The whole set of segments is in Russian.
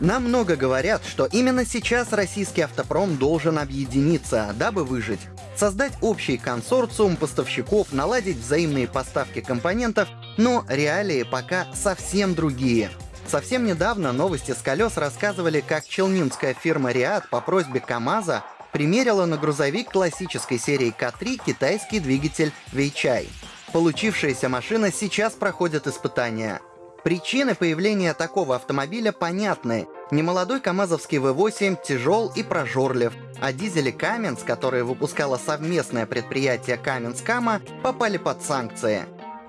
Нам много говорят, что именно сейчас российский автопром должен объединиться, дабы выжить. Создать общий консорциум поставщиков, наладить взаимные поставки компонентов, но реалии пока совсем другие. Совсем недавно новости с колес рассказывали, как челнинская фирма Риад по просьбе КАМАЗа примерила на грузовик классической серии К3 китайский двигатель Weichai. Получившаяся машина сейчас проходит испытания. Причины появления такого автомобиля понятны. Немолодой КАМАЗовский V8 тяжел и прожорлив, а дизели Каменс, которые выпускало совместное предприятие Каменс-Кама, попали под санкции.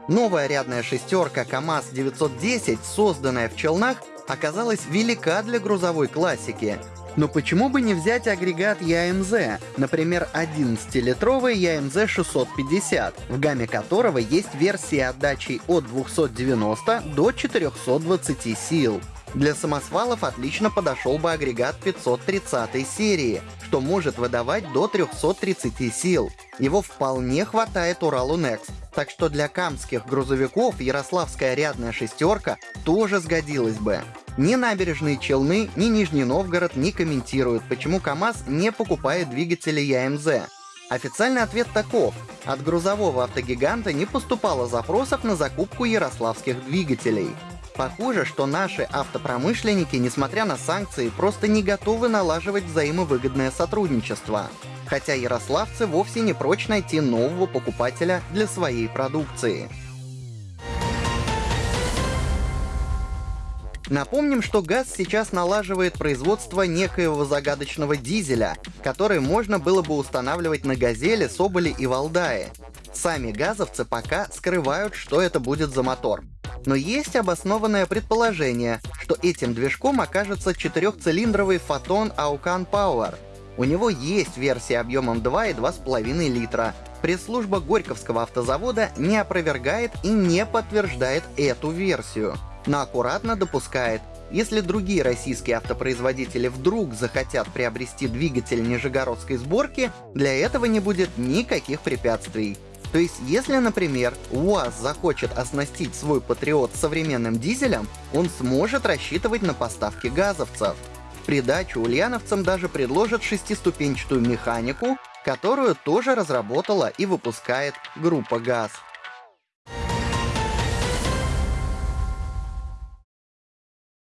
Новая рядная шестерка КАМАЗ-910, созданная в Челнах, оказалась велика для грузовой классики. Но почему бы не взять агрегат ЯМЗ, например, 11-литровый ЯМЗ 650, в гамме которого есть версии отдачи от 290 до 420 сил. Для самосвалов отлично подошел бы агрегат 530 серии, что может выдавать до 330 сил. Его вполне хватает Уралу Next. Так что для камских грузовиков ярославская рядная шестерка тоже сгодилась бы. Ни набережные Челны, ни Нижний Новгород не комментируют, почему КАМАЗ не покупает двигатели ЯМЗ. Официальный ответ таков. От грузового автогиганта не поступало запросов на закупку ярославских двигателей. Похоже, что наши автопромышленники, несмотря на санкции, просто не готовы налаживать взаимовыгодное сотрудничество. Хотя ярославцы вовсе не прочь найти нового покупателя для своей продукции. Напомним, что ГАЗ сейчас налаживает производство некоего загадочного дизеля, который можно было бы устанавливать на «Газели», «Соболе» и «Валдае». Сами газовцы пока скрывают, что это будет за мотор. Но есть обоснованное предположение, что этим движком окажется четырехцилиндровый Photon Aucan Power. У него есть версия объемом 2 и 2,5 литра. Пресс-служба Горьковского автозавода не опровергает и не подтверждает эту версию но аккуратно допускает, если другие российские автопроизводители вдруг захотят приобрести двигатель нижегородской сборки, для этого не будет никаких препятствий. То есть, если, например, УАЗ захочет оснастить свой Патриот современным дизелем, он сможет рассчитывать на поставки газовцев. В придачу ульяновцам даже предложат шестиступенчатую механику, которую тоже разработала и выпускает группа ГАЗ.